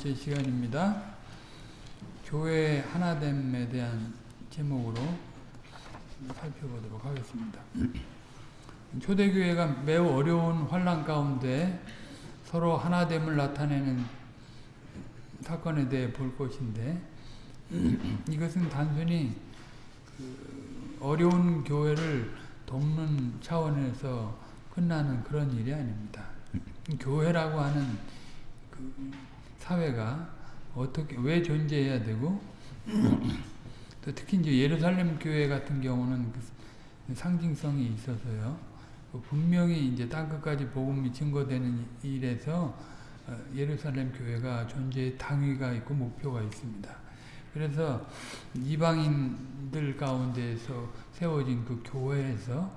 번째 시간입니다. 교회 하나됨에 대한 제목으로 살펴보도록 하겠습니다. 초대교회가 매우 어려운 환란 가운데 서로 하나됨을 나타내는 사건에 대해 볼 것인데 이것은 단순히 그 어려운 교회를 돕는 차원에서 끝나는 그런 일이 아닙니다. 교회라고 하는 그 사회가 어떻게 왜 존재해야 되고 또 특히 이제 예루살렘 교회 같은 경우는 그 상징성이 있어서요. 그 분명히 이제 땅 끝까지 복음이 증거되는 일에서 예루살렘 교회가 존재의 당위가 있고 목표가 있습니다. 그래서 이방인들 가운데에서 세워진 그 교회에서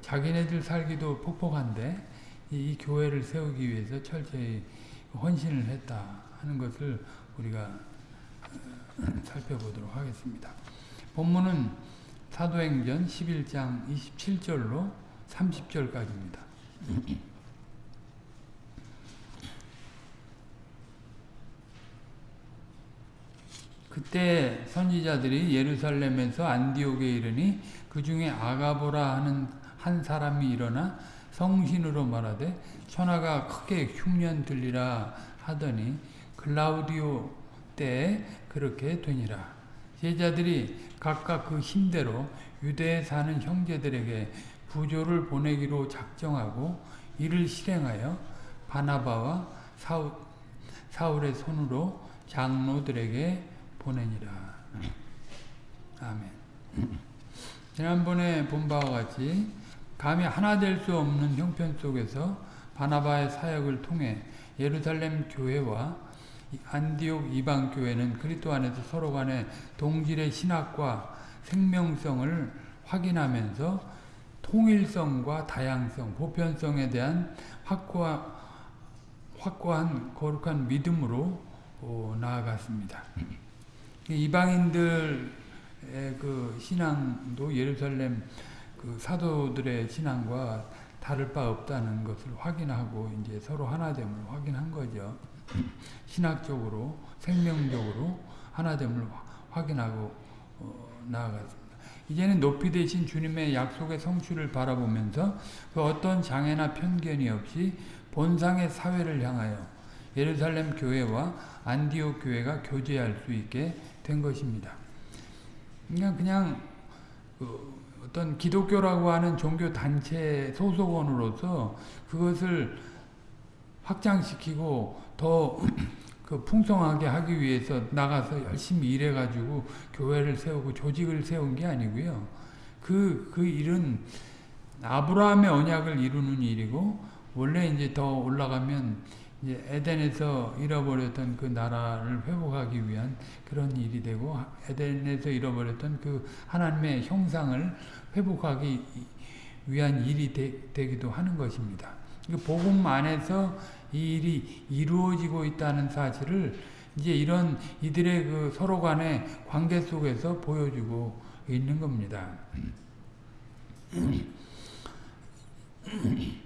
자기네들 살기도 폭폭한데 이, 교회를 세우기 위해서 철저히 헌신을 했다 하는 것을 우리가 살펴보도록 하겠습니다. 본문은 사도행전 11장 27절로 30절까지입니다. 그때 선지자들이 예루살렘에서 안디옥에 이르니 그 중에 아가보라 하는 한 사람이 일어나 성신으로 말하되 천하가 크게 흉년 들리라 하더니 클라우디오 때에 그렇게 되니라. 제자들이 각각 그 힘대로 유대에 사는 형제들에게 부조를 보내기로 작정하고 이를 실행하여 바나바와 사울, 사울의 손으로 장로들에게 보내니라. 아멘. 지난번에 본 바와 같이 감히 하나 될 수 없는 형편 속에서 바나바의 사역을 통해 예루살렘 교회와 안디옥 이방 교회는 그리스도 안에서 서로 간의 동질의 신학과 생명성을 확인하면서 통일성과 다양성, 보편성에 대한 확고한, 확고한 거룩한 믿음으로 어, 나아갔습니다. 이방인들의 그 신앙도 예루살렘 그 사도들의 신앙과 다를 바 없다는 것을 확인하고 이제 서로 하나됨을 확인한 거죠. 신학적으로 생명적으로 하나됨을 확인하고 어, 나아갔습니다. 이제는 높이 되신 주님의 약속의 성취를 바라보면서 그 어떤 장애나 편견이 없이 본상의 사회를 향하여 예루살렘 교회와 안디옥 교회가 교제할 수 있게 된 것입니다. 그냥 그냥 그 어떤 기독교라고 하는 종교 단체 소속원으로서 그것을 확장시키고 더 그 풍성하게 하기 위해서 나가서 열심히 일해가지고 교회를 세우고 조직을 세운 게 아니고요. 그, 그 일은 아브라함의 언약을 이루는 일이고, 원래 이제 더 올라가면 이제 에덴에서 잃어버렸던 그 나라를 회복하기 위한 그런 일이 되고, 에덴에서 잃어버렸던 그 하나님의 형상을 회복하기 위한 일이 되, 기도 하는 것입니다. 복음 안에서 이 일이 이루어지고 있다는 사실을 이제 이런 이들의 그 서로 간의 관계 속에서 보여주고 있는 겁니다.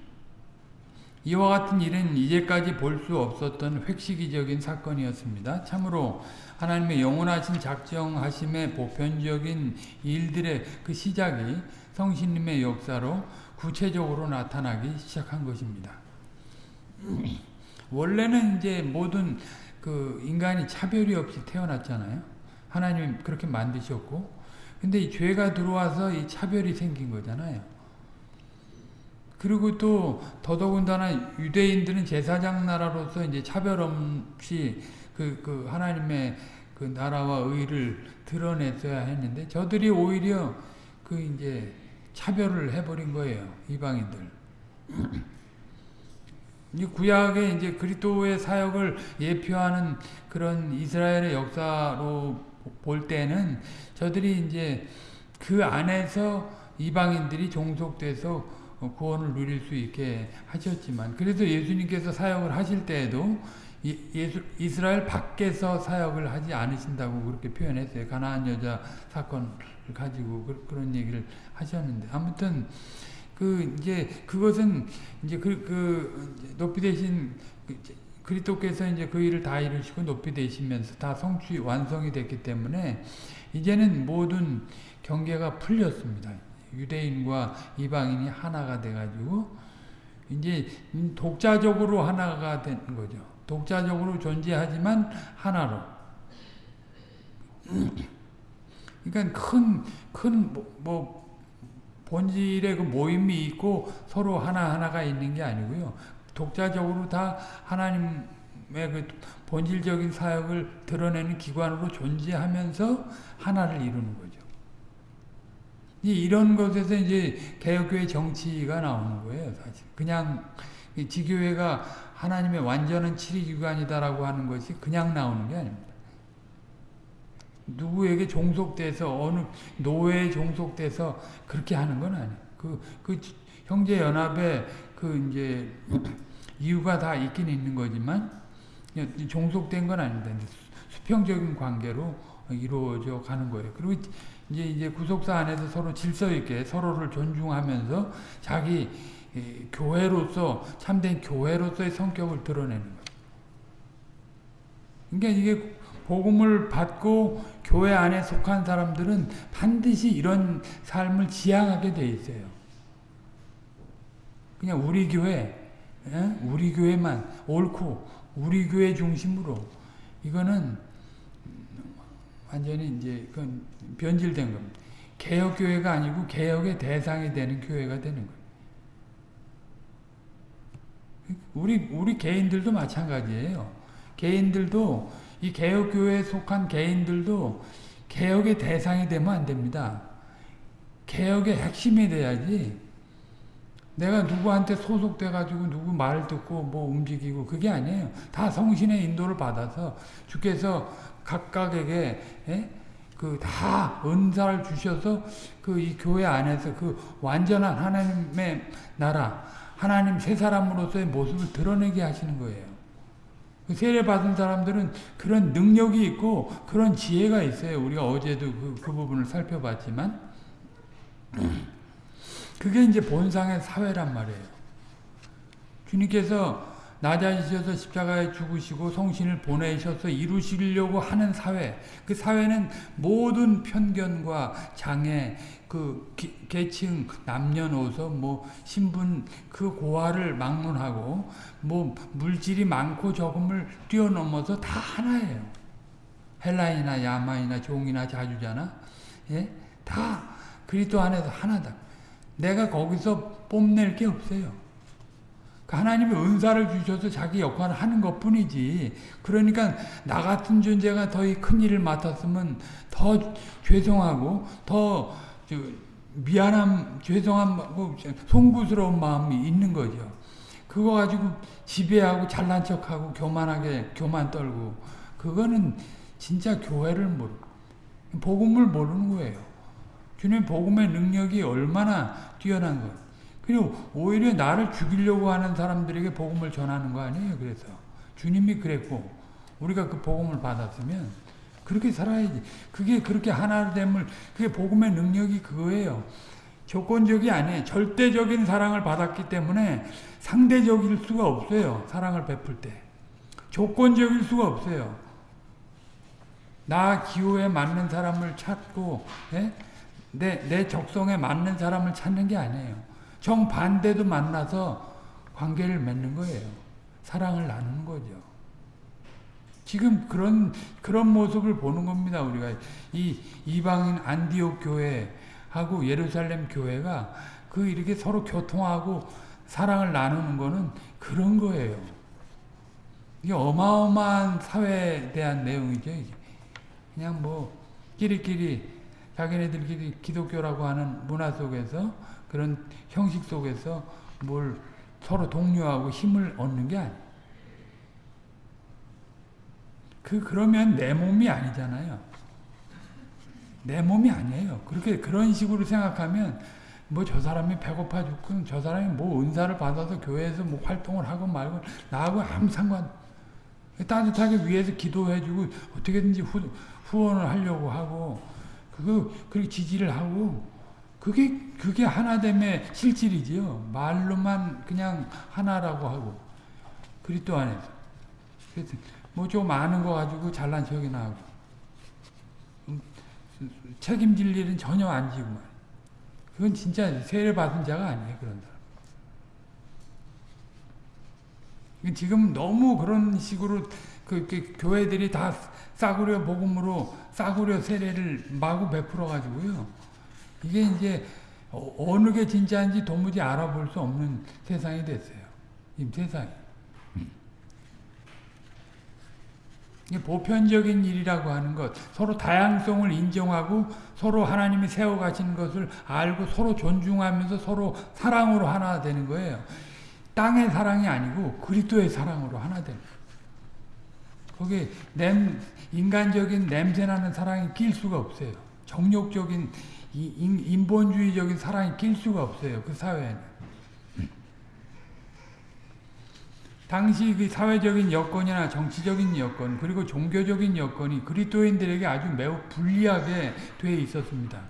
이와 같은 일은 이제까지 볼 수 없었던 획시기적인 사건이었습니다. 참으로 하나님의 영원하신 작정하심의 보편적인 일들의 그 시작이 성신님의 역사로 구체적으로 나타나기 시작한 것입니다. 원래는 이제 모든 그 인간이 차별이 없이 태어났잖아요. 하나님 그렇게 만드셨고, 근데 이 죄가 들어와서 이 차별이 생긴 거잖아요. 그리고 또 더더군다나 유대인들은 제사장 나라로서 이제 차별 없이 그, 그 하나님의 그 나라와 의를 드러냈어야 했는데 저들이 오히려 그 이제 차별을 해버린 거예요. 이방인들. 이 구약의 이제 그리스도의 사역을 예표하는 그런 이스라엘의 역사로 볼 때는 저들이 이제 그 안에서 이방인들이 종속돼서 구원을 누릴 수 있게 하셨지만 그래서 예수님께서 사역을 하실 때에도 예수, 이스라엘 밖에서 사역을 하지 않으신다고 그렇게 표현했어요. 가나안 여자 사건을 가지고 그, 런 얘기를 하셨는데 아무튼 그 이제 그것은 이제 그, 그 높이 되신 그, 그리스도께서 이제 그 일을 다 이루시고 높이 되시면서 다 성취 완성이 됐기 때문에 이제는 모든 경계가 풀렸습니다. 유대인과 이방인이 하나가 돼가지고 이제 독자적으로 하나가 된 거죠. 독자적으로 존재하지만 하나로. 그러니까 큰, 큰, 뭐, 뭐, 본질의 그 모임이 있고 서로 하나하나가 있는 게 아니고요. 독자적으로 다 하나님의 그 본질적인 사역을 드러내는 기관으로 존재하면서 하나를 이루는 거죠. 이런 것에서 이제 개혁교회 정치가 나오는 거예요, 사실. 그냥 지교회가 하나님의 완전한 치리기관이다라고 하는 것이 그냥 나오는 게 아닙니다. 누구에게 종속돼서 어느 노예에 종속돼서 그렇게 하는 건 아니에요. 그, 그 형제 연합에 그 이제 이유가 다 있긴 있는 거지만 종속된 건 아닙니다. 수평적인 관계로 이루어져 가는 거예요. 그리고 이제 이제 구속사 안에서 서로 질서 있게 서로를 존중하면서 자기 교회로서 참된 교회로서의 성격을 드러내는 거예요. 그러니까 이게 복음을 받고 교회 안에 속한 사람들은 반드시 이런 삶을 지향하게 돼 있어요. 그냥 우리 교회, 우리 교회만 옳고 우리 교회 중심으로 이거는 완전히 이제 그건 변질된 겁니다. 개혁 교회가 아니고 개혁의 대상이 되는 교회가 되는 거예요. 우리 우리 개인들도 마찬가지예요. 개인들도 이 개혁 교회에 속한 개인들도 개혁의 대상이 되면 안 됩니다. 개혁의 핵심이 돼야지. 내가 누구한테 소속돼 가지고 누구 말 듣고 뭐 움직이고 그게 아니에요. 다 성신의 인도를 받아서 주께서 각각에게 예? 그다 은사를 주셔서 그 이 교회 안에서 그 완전한 하나님의 나라, 하나님 새 사람으로서의 모습을 드러내게 하시는 거예요. 그 세례 받은 사람들은 그런 능력이 있고 그런 지혜가 있어요. 우리가 어제도 그, 그 부분을 살펴봤지만 그게 이제 본상의 사회란 말이에요. 주님께서 낮아지셔서 십자가에 죽으시고 성신을 보내셔서 이루시려고 하는 사회. 그 사회는 모든 편견과 장애, 그 계층, 남녀노소, 뭐 신분 그 고하를 막론하고 뭐 물질이 많고 적음을 뛰어넘어서 다 하나예요. 헬라이나 야마이나 종이나 자주자나 예? 다 그리스도 안에서 하나다. 내가 거기서 뽐낼 게 없어요. 그 하나님이 은사를 주셔서 자기 역할을 하는 것 뿐이지. 그러니까 나 같은 존재가 더 큰 일을 맡았으면 더 죄송하고 더 미안함, 죄송함, 송구스러운 마음이 있는 거죠. 그거 가지고 지배하고 잘난 척하고 교만하게 교만 떨고 그거는 진짜 교회를 모르 복음을 모르는 거예요. 주님 복음의 능력이 얼마나 뛰어난 거. 그리고 오히려 나를 죽이려고 하는 사람들에게 복음을 전하는 거 아니에요. 그래서 주님이 그랬고 우리가 그 복음을 받았으면 그렇게 살아야지. 그게 그렇게 하나됨을 그게 복음의 능력이 그거예요. 조건적이 아니에요. 절대적인 사랑을 받았기 때문에 상대적일 수가 없어요. 사랑을 베풀 때. 조건적일 수가 없어요. 나 기호에 맞는 사람을 찾고 예? 내, 내 적성에 맞는 사람을 찾는 게 아니에요. 정반대도 만나서 관계를 맺는 거예요. 사랑을 나누는 거죠. 지금 그런 그런 모습을 보는 겁니다. 우리가 이 이방인 안디옥 교회하고 예루살렘 교회가 그 이렇게 서로 교통하고 사랑을 나누는 거는 그런 거예요. 이게 어마어마한 사회에 대한 내용이죠. 이게. 그냥 뭐 끼리끼리 자기네들끼리 기독교라고 하는 문화 속에서 그런 형식 속에서 뭘 서로 독려하고 힘을 얻는 게 아니에요. 그 그러면 내 몸이 아니잖아요. 내 몸이 아니에요. 그렇게 그런 식으로 생각하면 뭐 저 사람이 배고파 죽고 저 사람이 뭐 은사를 받아서 교회에서 뭐 활동을 하고 말고 나하고 아무 상관 따뜻하게 위해서 기도해주고 어떻게든지 후, 후원을 하려고 하고 그거 그렇게 지지를 하고 그게 그게 하나됨의 실질이지요. 말로만 그냥 하나라고 하고 그리스도 안에서 뭐 좀 아는 거 가지고 잘난 척이나 하고 음, 책임질 일은 전혀 안 지고 말. 그건 진짜 세례 받은 자가 아니에요 그런 사람. 지금 너무 그런 식으로 그, 그 교회들이 다 싸구려 복음으로 싸구려 세례를 마구 베풀어 가지고요. 이게 이제 어, 어느 게 진짜인지 도무지 알아볼 수 없는 세상이 됐어요. 이 세상이. 이게 보편적인 일이라고 하는 것, 서로 다양성을 인정하고 서로 하나님이 세워 가신 것을 알고 서로 존중하면서 서로 사랑으로 하나 되는 거예요. 땅의 사랑이 아니고 그리스도의 사랑으로 하나 되는. 거기 냄, 인간적인 냄새나는 사랑이 낄 수가 없어요. 정욕적인 인 본주의적인 사랑이 낄 수가 없어요. 그 사회에는. 당시 그 사회적인 여건이나 정치적인 여건 그리고 종교적인 여건이 그리스도인들에게 아주 매우 불리하게 돼 있었습니다.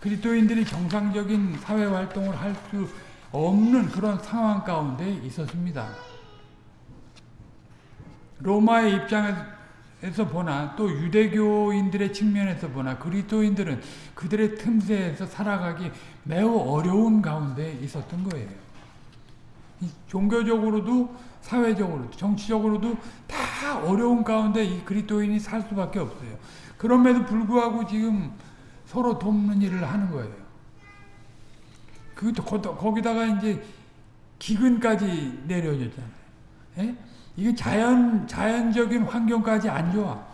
그리스도인들이 정상적인 사회 활동을 할 수 없는 그런 상황 가운데 있었습니다. 로마의 입장에서 보나 또 유대교인들의 측면에서 보나 그리스도인들은 그들의 틈새에서 살아가기 매우 어려운 가운데 있었던 거예요. 종교적으로도 사회적으로도 정치적으로도 다 어려운 가운데 이 그리스도인이 살 수밖에 없어요. 그럼에도 불구하고 지금 서로 돕는 일을 하는 거예요. 그 거기다가 이제 기근까지 내려졌잖아요. 예? 이게 자연, 자연적인 환경까지 안 좋아.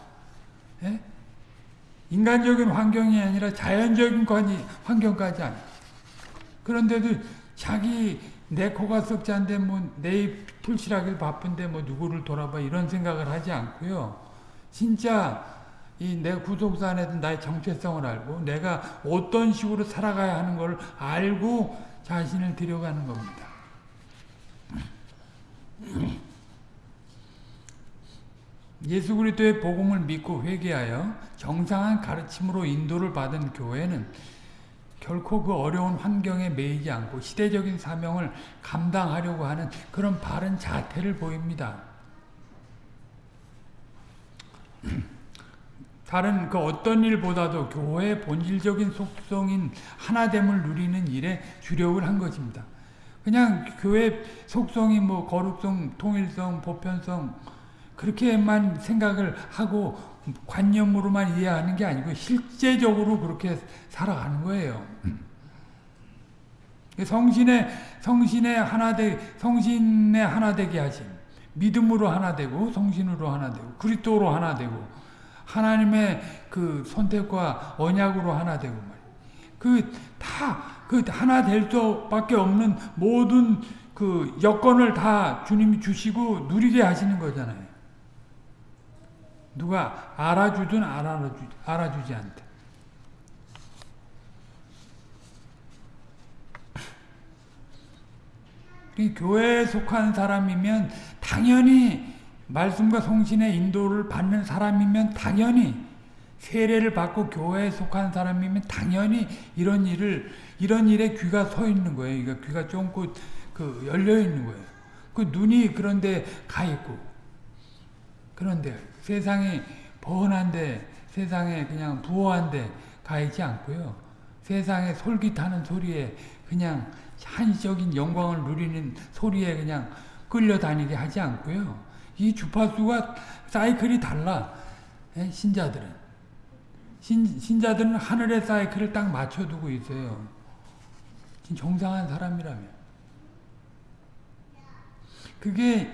예? 인간적인 환경이 아니라 자연적인 환경까지 안 그런데도 자기 내 코가 썩지않은데 뭐내 풀칠하길 바쁜데 뭐 누구를 돌아봐 이런 생각을 하지 않고요. 진짜 이 내 구속사 안에서 나의 정체성을 알고 내가 어떤 식으로 살아가야 하는 걸 알고 자신을 들여가는 겁니다. 예수 그리스도의 복음을 믿고 회개하여 정상한 가르침으로 인도를 받은 교회는 결코 그 어려운 환경에 매이지 않고 시대적인 사명을 감당하려고 하는 그런 바른 자태를 보입니다. 다른 그 어떤 일보다도 교회의 본질적인 속성인 하나됨을 누리는 일에 주력을 한 것입니다. 그냥 교회 속성이 뭐 거룩성, 통일성, 보편성 그렇게만 생각을 하고 관념으로만 이해하는 게 아니고 실제적으로 그렇게 살아가는 거예요. 성신의 성신의 하나 되 성신의 하나 되게 하심. 믿음으로 하나 되고 성신으로 하나 되고 그리스도로 하나 되고 하나님의 그 선택과 언약으로 하나 되고 그다 그 하나 될 수밖에 없는 모든 그 여건을 다 주님이 주시고 누리게 하시는 거잖아요. 누가 알아주든 알아주, 알아주지 않든. 교회에 속한 사람이면 당연히 말씀과 성신의 인도를 받는 사람이면 당연히 세례를 받고 교회에 속한 사람이면 당연히 이런 일을 이런 일에 귀가 서 있는 거예요. 그러니까 귀가 쫑긋 그 열려 있는 거예요. 그 눈이 그런데 가 있고 그런데 세상이 번한데 세상에 그냥 부호한데 가 있지 않고요. 세상에 솔깃하는 소리에 그냥 한시적인 영광을 누리는 소리에 그냥 끌려다니게 하지 않고요. 이 주파수가 사이클이 달라. 예, 신자들은. 신, 신자들은 하늘의 사이클을 딱 맞춰두고 있어요. 정상한 사람이라면. 그게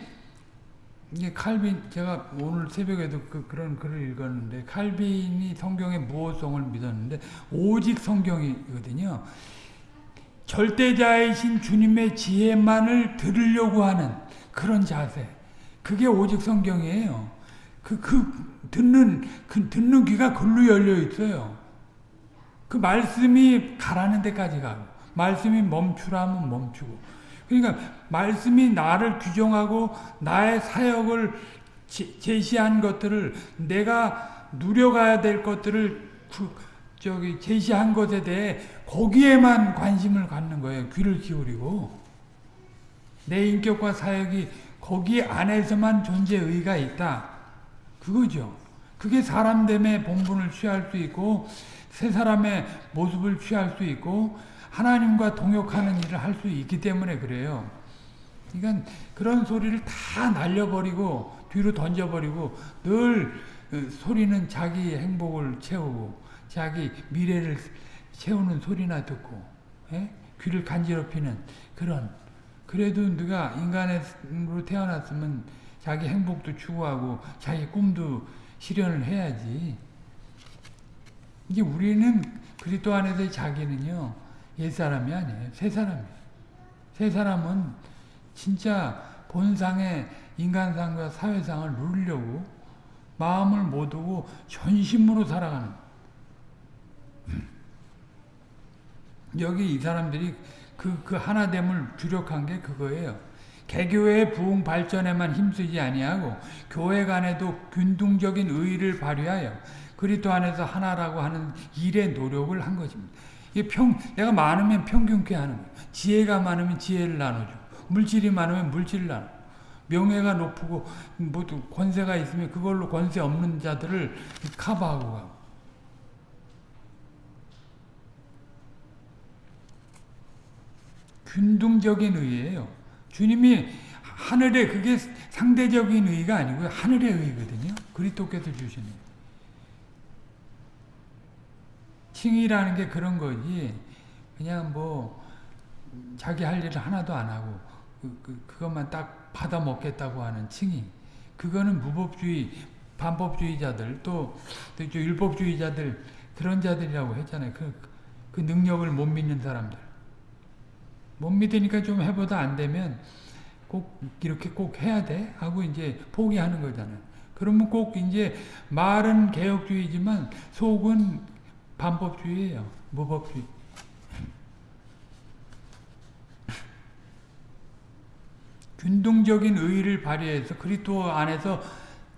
이게 칼빈 제가 오늘 새벽에도 그, 그런 글을 읽었는데 칼빈이 성경의 무호성을 믿었는데 오직 성경이거든요. 절대자이신 주님의 지혜만을 들으려고 하는 그런 자세. 그게 오직 성경이에요. 그, 그, 듣는, 그, 듣는 귀가 글로 열려 있어요. 그 말씀이 가라는 데까지 가고, 말씀이 멈추라면 멈추고. 그러니까 말씀이 나를 규정하고 나의 사역을 제 시한 것들을 내가 누려가야 될 것들을 저기 제시한 것에 대해 거기에만 관심을 갖는 거예요. 귀를 기울이고 내 인격과 사역이 거기 안에서만 존재 의가 있다. 그거죠. 그게 사람됨의 본분을 취할 수 있고 새 사람의 모습을 취할 수 있고 하나님과 동역하는 일을 할 수 있기 때문에 그래요. 그러니까 그런 소리를 다 날려버리고 뒤로 던져버리고 늘 어, 소리는 자기 행복을 채우고 자기 미래를 채우는 소리나 듣고 예? 귀를 간지럽히는 그런 그래도 누가 인간으로 태어났으면 자기 행복도 추구하고 자기 꿈도 실현을 해야지. 이게 우리는 그리스도 안에서의 자기는요 옛사람이 아니에요. 새 사람이에요. 새 사람은 진짜 본상의 인간상과 사회상을 누리려고 마음을 못 두고 전심으로 살아가는 여기 이 사람들이 그, 그 하나됨을 주력한 게 그거예요. 개교의 부흥 발전에만 힘쓰지 아니하고 교회 간에도 균등적인 의의를 발휘하여 그리스도 안에서 하나라고 하는 일의 노력을 한 것입니다. 이 평, 내가 많으면 평균케 하는 거예요. 지혜가 많으면 지혜를 나눠주고 물질이 많으면 물질을 나눠. 명예가 높고 뭐 권세가 있으면 그걸로 권세 없는 자들을 커버하고 가고. 균등적인 의예요. 주님이 하늘에 그게 상대적인 의가 아니고요. 하늘의 의거든요. 그리스도께서 주시는. 칭이라는 게 그런 거지. 그냥 뭐 자기 할 일을 하나도 안 하고 그, 그, 그것만 딱 받아 먹겠다고 하는 칭이. 그거는 무법주의, 반법주의자들 또, 또 율법주의자들 그런 자들이라고 했잖아요. 그, 그 능력을 못 믿는 사람들. 못 믿으니까 좀 해보다 안 되면 꼭 이렇게 꼭 해야 돼 하고 이제 포기하는 거잖아요. 그러면 꼭 이제 말은 개혁주의지만 속은 반법주의예요. 무법주의. 균등적인 의의를 발휘해서 그리스도 안에서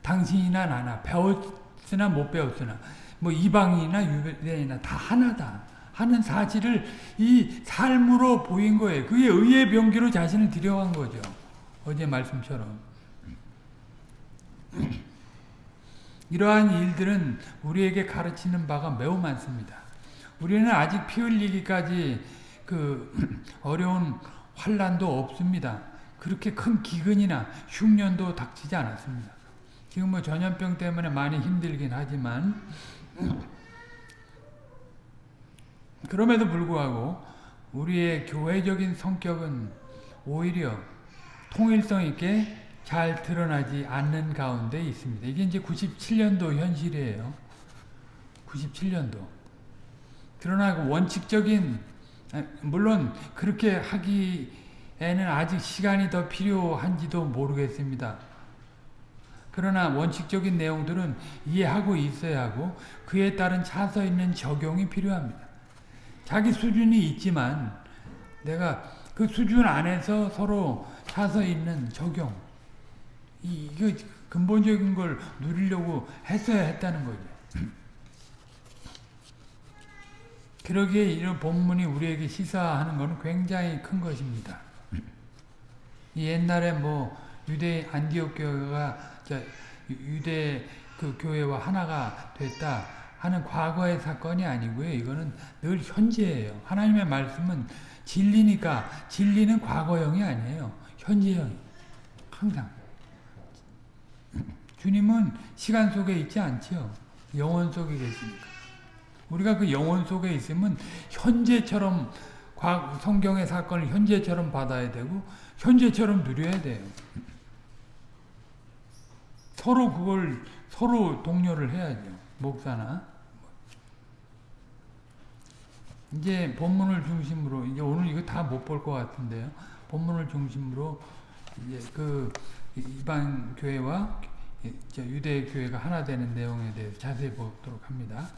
당신이나 나나 배웠으나 못 배웠으나 뭐 이방인이나 유대인이나 다 하나다. 하는 사실을 이 삶으로 보인 거예요. 그게 의의 병기로 자신을 들여간 거죠. 어제 말씀처럼. 이러한 일들은 우리에게 가르치는 바가 매우 많습니다. 우리는 아직 피 흘리기까지 그 어려운 환란도 없습니다. 그렇게 큰 기근이나 흉년도 닥치지 않았습니다. 지금 뭐 전염병 때문에 많이 힘들긴 하지만 그럼에도 불구하고 우리의 교회적인 성격은 오히려 통일성 있게 잘 드러나지 않는 가운데 있습니다. 이게 이제 97년도 현실이에요. 97년도. 드러나고 원칙적인 아, 물론 그렇게 하기에는 아직 시간이 더 필요한지도 모르겠습니다. 그러나 원칙적인 내용들은 이해하고 있어야 하고 그에 따른 차서 있는 적용이 필요합니다. 자기 수준이 있지만 내가 그 수준 안에서 서로 차서 있는 적용 이, 이거 근본적인 걸 누리려고 했어야 했다는 거죠. 그러기에 이런 본문이 우리에게 시사하는 것은 굉장히 큰 것입니다. 옛날에 뭐 유대 안디옥 교회가 유대 그 교회와 하나가 됐다 하는 과거의 사건이 아니고요. 이거는 늘 현재예요. 하나님의 말씀은 진리니까 진리는 과거형이 아니에요. 현재형. 항상. 주님은 시간 속에 있지 않죠. 영혼 속에 계시니까. 우리가 그 영혼 속에 있으면 현재처럼 성경의 사건을 현재처럼 받아야 되고 현재처럼 누려야 돼요. 서로 그걸 서로 동료를 해야죠. 목사나 이제 본문을 중심으로 이제 오늘 이거 다 못 볼 것 같은데요. 본문을 중심으로 이제 그 이방 교회와 유대 교회가 하나 되는 내용에 대해서 자세히 보도록 합니다.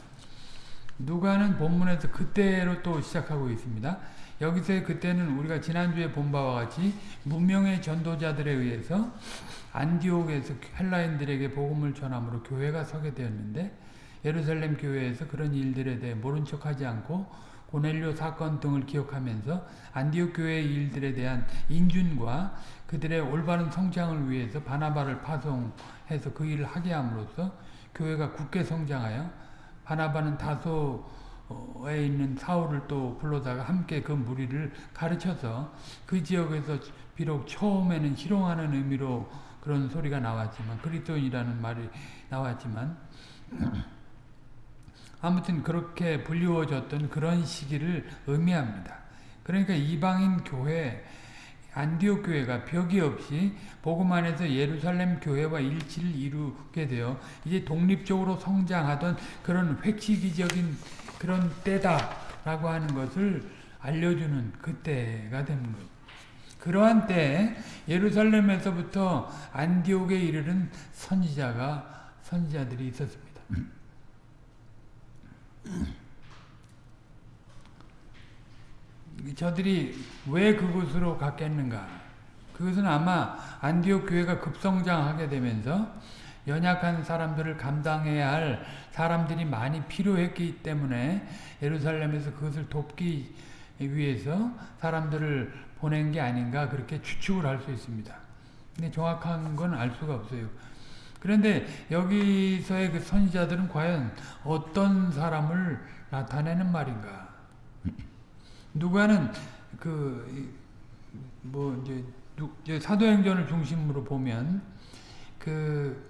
누가는 본문에서 그때로 또 시작하고 있습니다. 여기서의 그때는 우리가 지난주에 본 바와 같이 문명의 전도자들에 의해서 안디옥에서 헬라인들에게 복음을 전함으로 교회가 서게 되었는데 예루살렘 교회에서 그런 일들에 대해 모른 척하지 않고 고넬료 사건 등을 기억하면서 안디옥 교회의 일들에 대한 인준과 그들의 올바른 성장을 위해서 바나바를 파송해서 그 일을 하게 함으로써 교회가 굳게 성장하여 바나바는 다소에 있는 사울을 또 불러다가 함께 그 무리를 가르쳐서 그 지역에서 비록 처음에는 희롱하는 의미로 그런 소리가 나왔지만 그리스도인이라는 말이 나왔지만 아무튼 그렇게 불리워졌던 그런 시기를 의미합니다. 그러니까 이방인 교회 안디옥 교회가 벽이 없이 복음 안에서 예루살렘 교회와 일치를 이루게 되어 이제 독립적으로 성장하던 그런 획시기적인 그런 때다라고 하는 것을 알려주는 그때가 되는 거죠. 그러한 때 예루살렘에서부터 안디옥에 이르는 선지자가 선지자들이 있었습니다. 저들이 왜 그곳으로 갔겠는가? 그것은 아마 안디옥 교회가 급성장하게 되면서 연약한 사람들을 감당해야 할 사람들이 많이 필요했기 때문에 예루살렘에서 그것을 돕기 위해서 사람들을 보낸 게 아닌가 그렇게 추측을 할 수 있습니다. 근데 정확한 건 알 수가 없어요. 그런데 여기서의 그 선지자들은 과연 어떤 사람을 나타내는 말인가? 누가는 그 뭐 이제, 이제 사도행전을 중심으로 보면 그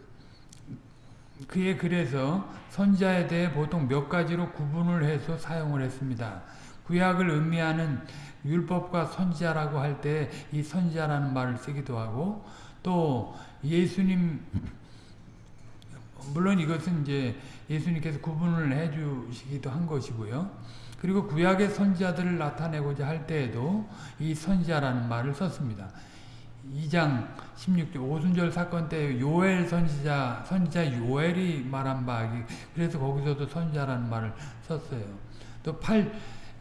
그의 글에서 선자에 대해 보통 몇 가지로 구분을 해서 사용을 했습니다. 구약을 의미하는 율법과 선지자라고 할 때 이 선지자라는 말을 쓰기도 하고 또 예수님 물론 이것은 이제 예수님께서 구분을 해 주시기도 한 것이고요. 그리고 구약의 선지자들을 나타내고자 할 때에도 이 선지자라는 말을 썼습니다. 2장 16절 오순절 사건 때 요엘 선지자 선지자 요엘이 말한 바 그래서 거기서도 선지자라는 말을 썼어요. 또 8,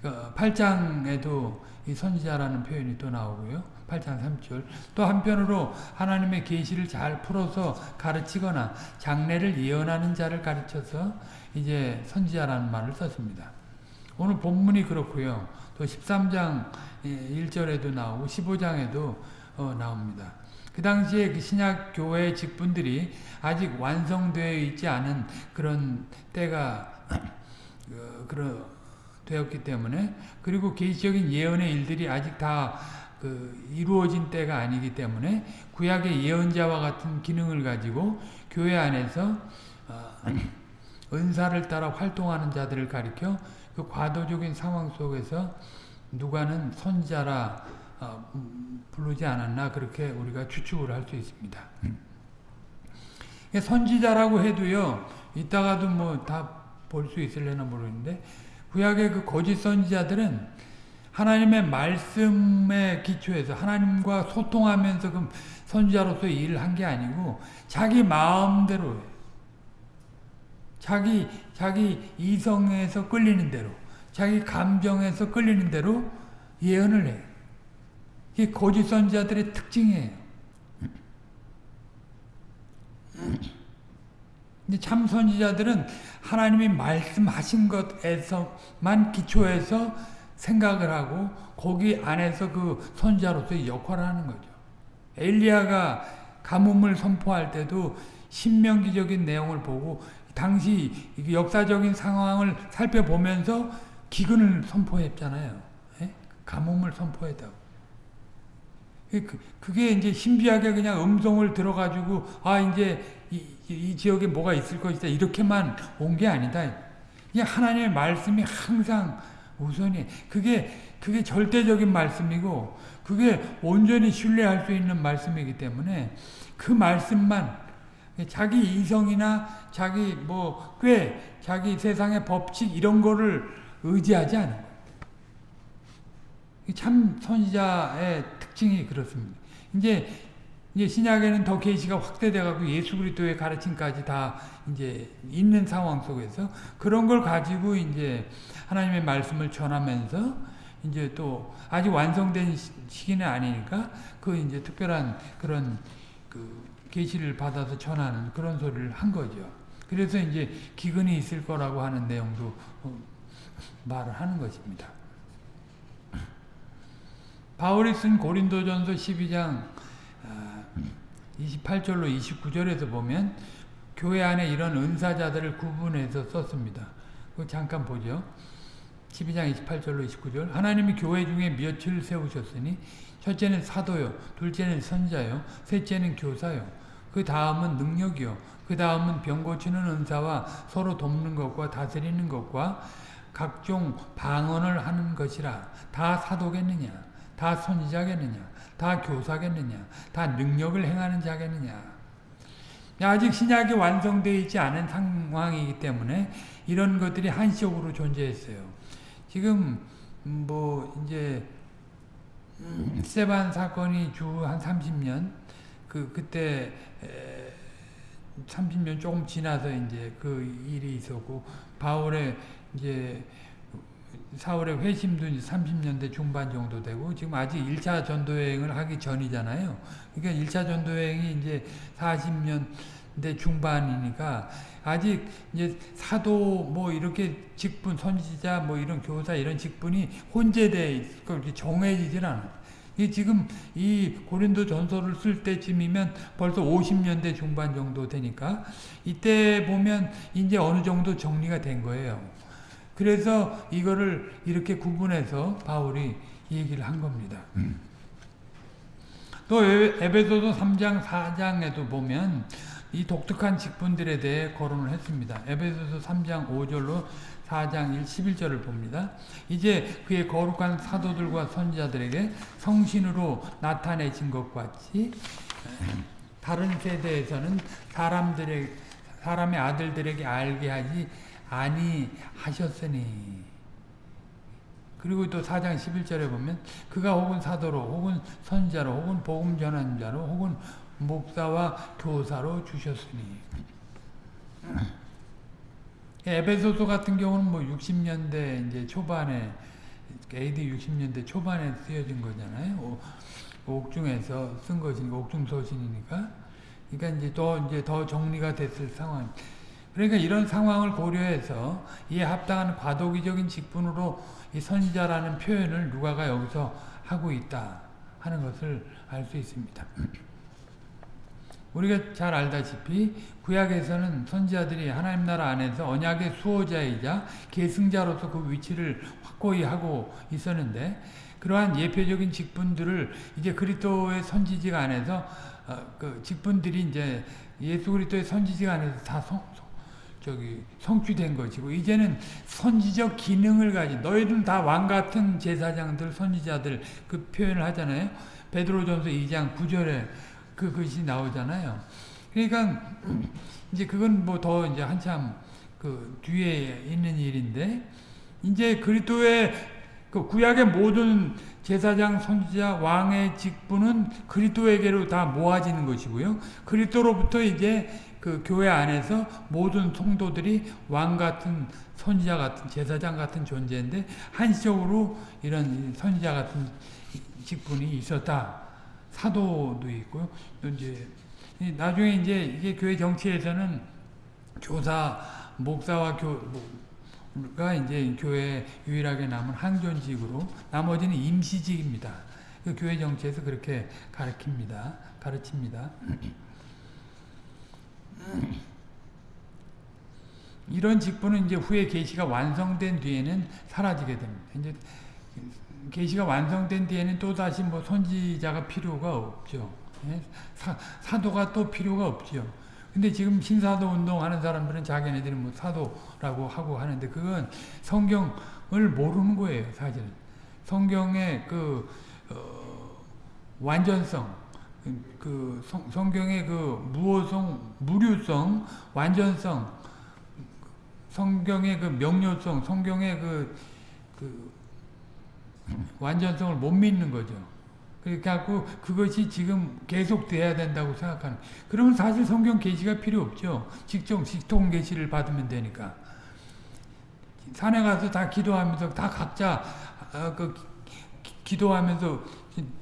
8장에도 어, 이 선지자라는 표현이 또 나오고요. 8장 3절 또 한편으로 하나님의 계시를 잘 풀어서 가르치거나 장래를 예언하는 자를 가르쳐서 이제 선지자라는 말을 썼습니다. 오늘 본문이 그렇고요. 또 13장 1절에도 나오고 15장에도 어, 나옵니다. 그 당시에 그 신약 교회 직분들이 아직 완성되어 있지 않은 그런 때가 어, 그런 되었기 때문에 그리고 계시적인 예언의 일들이 아직 다 그 이루어진 때가 아니기 때문에 구약의 예언자와 같은 기능을 가지고 교회 안에서 어, 은사를 따라 활동하는 자들을 가리켜 그 과도적인 상황 속에서 누가는 선자라 어, 부르지 않았나 그렇게 우리가 추측을 할 수 있습니다. 선지자라고 해도요 이따가도 뭐 다 볼 수 있을려나 모르는데 구약의 그 거짓 선지자들은 하나님의 말씀에 기초해서 하나님과 소통하면서 그 선지자로서 일을 한 게 아니고 자기 마음대로 자기 자기 이성에서 끌리는 대로 자기 감정에서 끌리는 대로 예언을 해요. 이게 거짓 선지자들의 특징이에요. 근데 참 선지자들은 하나님이 말씀하신 것에서만 기초해서 생각을 하고 거기 안에서 그 선지자로서의 역할을 하는 거죠. 엘리야가 가뭄을 선포할 때도 신명기적인 내용을 보고 당시 역사적인 상황을 살펴보면서 기근을 선포했잖아요. 예? 가뭄을 선포했다고. 그, 그게 이제 신비하게 그냥 음성을 들어가지고 아 이제 이, 이 지역에 뭐가 있을 것이다 이렇게만 온 게 아니다. 이 하나님의 말씀이 항상 우선이 그게 그게 절대적인 말씀이고 그게 온전히 신뢰할 수 있는 말씀이기 때문에 그 말씀만 자기 이성이나 자기 뭐 꽤 자기 세상의 법칙 이런 거를 의지하지 않은 거예요. 참 선지자의 특징이 그렇습니다. 이제 이제 신약에는 더 계시가 확대돼 갖고 예수 그리스도의 가르침까지 다 이제 있는 상황 속에서 그런 걸 가지고 이제 하나님의 말씀을 전하면서 이제 또 아직 완성된 시기는 아니니까 그 이제 특별한 그런 그 계시를 받아서 전하는 그런 소리를 한 거죠. 그래서 이제 기근이 있을 거라고 하는 내용도 어, 말을 하는 것입니다. 바울이 쓴 고린도전서 12장 28절로 29절에서 보면 교회 안에 이런 은사자들을 구분해서 썼습니다. 그 잠깐 보죠. 12장 28절로 29절 하나님이 교회 중에 몇을 세우셨으니 첫째는 사도요 둘째는 선자요 셋째는 교사요 그 다음은 능력이요 그 다음은 병 고치는 은사와 서로 돕는 것과 다스리는 것과 각종 방언을 하는 것이라 다 사도겠느냐 다 선지자겠느냐 다 교사겠느냐 다 능력을 행하는 자겠느냐 아직 신약이 완성되어 있지 않은 상황이기 때문에 이런 것들이 한시적으로 존재했어요. 지금 뭐 이제 세반 사건이 주 한 30년 그 그때 30년 조금 지나서 이제 그 일이 있었고 바울의 이제 사울의 회심도 이제 30년대 중반 정도 되고 지금 아직 1차 전도여행을 하기 전이잖아요. 그러니까 1차 전도여행이 이제 40년대 중반이니까 아직 이제 사도 뭐 이렇게 직분 선지자 뭐 이런 교사 이런 직분이 혼재돼 있고 이렇게 정해지질 않아. 이 지금 이 고린도 전서를 쓸 때쯤이면 벌써 50년대 중반 정도 되니까 이때 보면 이제 어느 정도 정리가 된 거예요. 그래서 이거를 이렇게 구분해서 바울이 얘기를 한 겁니다. 또 에베소서 3장 4장에도 보면 이 독특한 직분들에 대해 거론을 했습니다. 에베소서 3장 5절로 4장 1, 11절을 봅니다. 이제 그의 거룩한 사도들과 선지자들에게 성신으로 나타내신 것 같이 다른 세대에서는 사람들의 사람의 아들들에게 알게 하지 아니 하셨으니 그리고 또 4장 11절에 보면 그가 혹은 사도로 혹은 선자로 혹은 복음 전한 자로 혹은 목사와 교사로 주셨으니 에베소서 같은 경우는 뭐 60년대 이제 초반에 AD 60년대 초반에 쓰여진 거잖아요. 옥중에서 쓴 것이니까 옥중 서신이니까. 그러니까 이제 더 이제 더 정리가 됐을 상황. 그러니까 이런 상황을 고려해서 이에 합당한 과도기적인 직분으로 이 선지자라는 표현을 누가가 여기서 하고 있다 하는 것을 알 수 있습니다. 우리가 잘 알다시피 구약에서는 선지자들이 하나님 나라 안에서 언약의 수호자이자 계승자로서 그 위치를 확고히 하고 있었는데 그러한 예표적인 직분들을 이제 그리스도의 선지직 안에서 어, 그 직분들이 이제 예수 그리스도의 선지직 안에서 다 성, 저기 성취된 것이고 이제는 선지적 기능을 가진 너희들은 다왕 같은 제사장들 선지자들 그 표현을 하잖아요. 베드로전서 2장 9절에 그 것이 나오잖아요. 그러니까 이제 그건 뭐 더 이제 한참 그 뒤에 있는 일인데 이제 그리스도의 그 구약의 모든 제사장, 선지자, 왕의 직분은 그리스도에게로 다 모아지는 것이고요. 그리스도로부터 이제 그 교회 안에서 모든 성도들이 왕 같은 선지자 같은 제사장 같은 존재인데 한시적으로 이런 선지자 같은 직분이 있었다. 사도도 있고요. 이제 나중에 이제 이게 교회 정치에서는 교사, 목사와 교가 이제 교회 유일하게 남은 항존직으로 나머지는 임시직입니다. 그 교회 정치에서 그렇게 가르칩니다. 가르칩니다. 이런 직분은 이제 후에 계시가 완성된 뒤에는 사라지게 됩니다. 이제 계시가 완성된 뒤에는 또 다시 뭐 선지자가 필요가 없죠. 예? 사, 사도가 또 필요가 없죠. 근데 지금 신사도 운동하는 사람들은 자기네들이 뭐 사도라고 하고 하는데 그건 성경을 모르는 거예요, 사실은. 성경의 그 어, 완전성, 그 성, 성경의 그 무호성, 무류성, 완전성, 성경의 그 명료성, 성경의 그, 그 완전성을 못 믿는 거죠. 그러니까 그것이 지금 계속 돼야 된다고 생각하는. 그러면 사실 성경 계시가 필요 없죠. 직접 직통 계시를 받으면 되니까. 산에 가서 다 기도하면서 다 각자 아, 그 기도하면서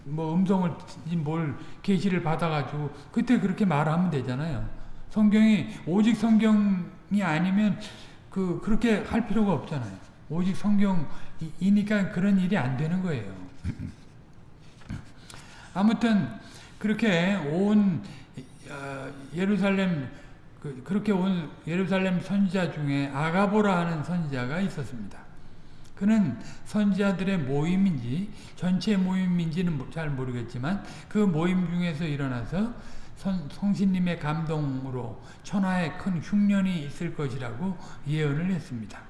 뭐 음성을 뭘 계시를 받아가지고 그때 그렇게 말하면 되잖아요. 성경이 오직 성경이 아니면 그 그렇게 할 필요가 없잖아요. 오직 성경이니까 그런 일이 안 되는 거예요. 아무튼 그렇게 온 어, 예루살렘 그, 그렇게 온 예루살렘 선지자 중에 아가보라 하는 선지자가 있었습니다. 그는 선지자들의 모임인지 전체 모임인지는 잘 모르겠지만 그 모임 중에서 일어나서 선, 성신님의 감동으로 천하에 큰 흉년이 있을 것이라고 예언을 했습니다.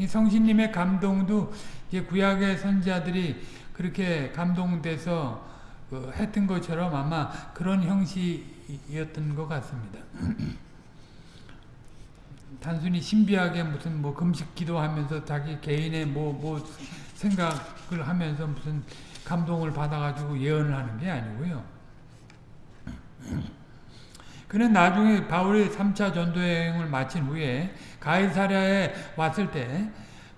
이 성신님의 감동도 이제 구약의 선지자들이 그렇게 감동돼서 그 했던 것처럼 아마 그런 형식이었던 것 같습니다. 단순히 신비하게 무슨 뭐 금식 기도하면서 자기 개인의 뭐, 뭐 생각을 하면서 무슨 감동을 받아가지고 예언을 하는 게 아니고요. 그는 나중에 바울이 3차 전도여행을 마친 후에 가이사랴에 왔을 때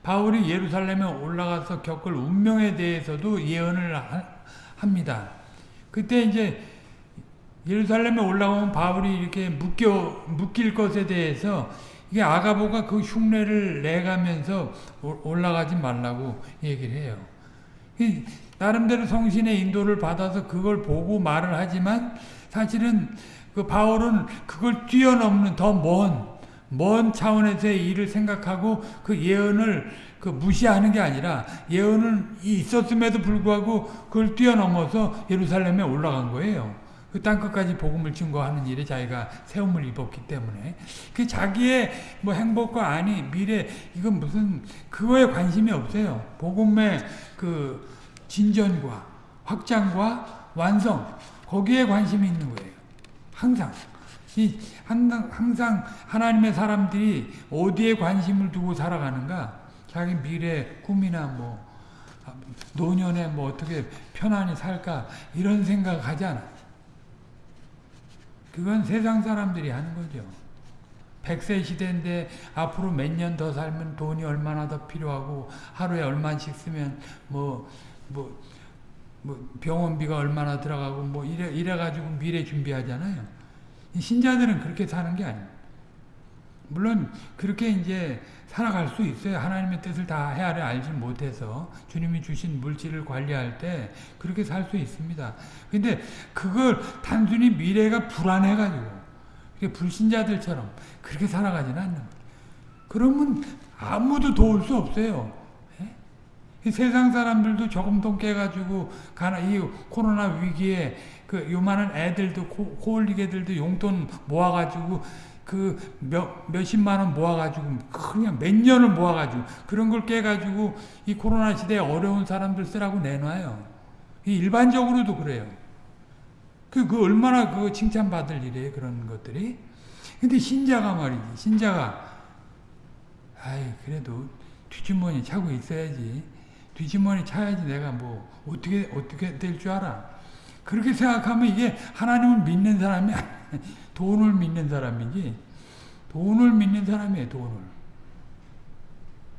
바울이 예루살렘에 올라가서 겪을 운명에 대해서도 예언을 하, 합니다. 그때 이제 예루살렘에 올라오면 바울이 이렇게 묶여, 묶일 것에 대해서 이게 아가보가 그 흉내를 내가면서 올라가지 말라고 얘기를 해요. 나름대로 성신의 인도를 받아서 그걸 보고 말을 하지만 사실은 그 바울은 그걸 뛰어넘는 더 먼, 먼 차원에서의 일을 생각하고 그 예언을 그 무시하는 게 아니라 예언은 있었음에도 불구하고 그걸 뛰어넘어서 예루살렘에 올라간 거예요. 그 땅끝까지 복음을 증거하는 일에 자기가 세움을 입었기 때문에 그 자기의 뭐 행복과 아니 미래 이건 무슨 그거에 관심이 없어요. 복음의 그 진전과 확장과 완성 거기에 관심이 있는 거예요. 항상 이 항상 항상 하나님의 사람들이 어디에 관심을 두고 살아가는가 자기 미래 꿈이나 뭐 노년에 뭐 어떻게 편안히 살까 이런 생각 하지 않아. 그건 세상 사람들이 하는 거죠. 100세 시대인데 앞으로 몇 년 더 살면 돈이 얼마나 더 필요하고 하루에 얼마씩 쓰면 뭐, 뭐, 뭐 병원비가 얼마나 들어가고 뭐 이래, 이래가지고 미래 준비하잖아요. 신자들은 그렇게 사는 게 아니에요. 물론 그렇게 이제 살아갈 수 있어요. 하나님의 뜻을 다 헤아려 알지 못해서 주님이 주신 물질을 관리할 때 그렇게 살 수 있습니다. 근데 그걸 단순히 미래가 불안해가지고 불신자들처럼 그렇게 살아가지는 않는 거예요. 그러면 아무도 도울 수 없어요. 예? 세상 사람들도 조금 돈 깨가지고 가나 이 코로나 위기에 그 요만한 애들도 코, 애들도 용돈 모아가지고 그 몇, 몇십만 원 모아가지고 그냥 몇 년을 모아가지고 그런 걸 깨가지고 이 코로나 시대에 어려운 사람들 쓰라고 내놔요. 일반적으로도 그래요. 그, 그 얼마나 그 칭찬받을 일이에요. 그런 것들이. 근데 신자가 말이지. 신자가 아이 그래도 뒷주머니 차고 있어야지. 뒷주머니 차야지 내가 뭐 어떻게 어떻게 될 줄 알아. 그렇게 생각하면 이게 하나님을 믿는 사람이 돈을 믿는 사람이지 돈을 믿는 사람이에요 돈을.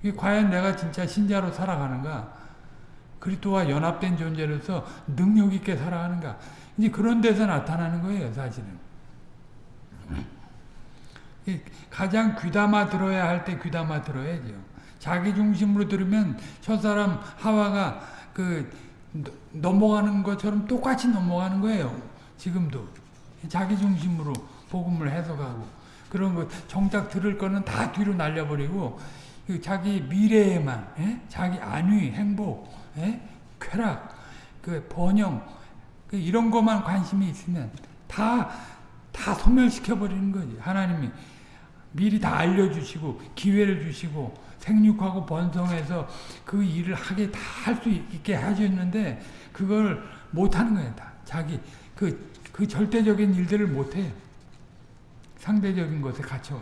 이게 과연 내가 진짜 신자로 살아가는가? 그리스도와 연합된 존재로서 능력 있게 살아가는가? 이제 그런 데서 나타나는 거예요 사실은. 가장 귀담아 들어야 할 때 귀담아 들어야죠. 자기 중심으로 들으면 저 사람 하와가 그 넘어가는 것처럼 똑같이 넘어가는 거예요 지금도 자기 중심으로 복음을 해석하고 그런 것 정작 들을 거는 다 뒤로 날려버리고 그 자기 미래에만 에? 자기 안위, 행복, 에? 쾌락, 그 번영 그 이런 것만 관심이 있으면 다 다 소멸시켜 버리는 거지. 하나님이 미리 다 알려주시고 기회를 주시고 생육하고 번성해서 그 일을 하게 다 할 수 있게 해주는데 그걸 못하는 거야 다 자기 그 그 절대적인 일들을 못해요. 상대적인 것에 갇혀.